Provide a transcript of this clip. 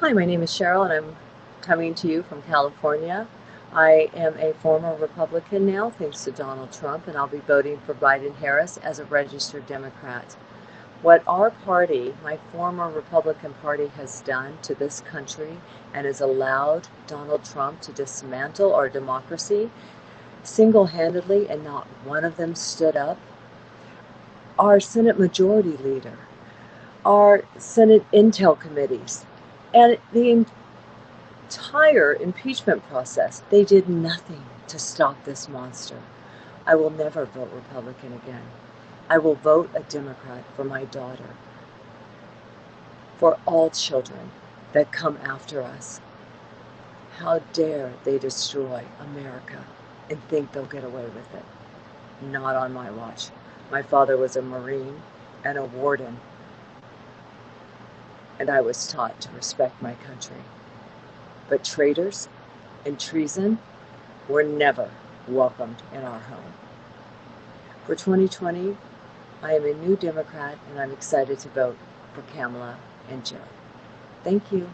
Hi, my name is Cheryl and I'm coming to you from California. I am a former Republican now, thanks to Donald Trump, and I'll be voting for Biden-Harris as a registered Democrat. What our party, my former Republican Party, has done to this country and has allowed Donald Trump to dismantle our democracy single-handedly and not one of them stood up. Our Senate Majority Leader, our Senate Intel Committees, and the entire impeachment process, they did nothing to stop this monster. I will never vote Republican again. I will vote a Democrat for my daughter, for all children that come after us. How dare they destroy America and think they'll get away with it? Not on my watch. My father was a Marine and a warden and I was taught to respect my country. But traitors and treason were never welcomed in our home. For 2020, I am a new Democrat and I'm excited to vote for Kamala and Joe. Thank you.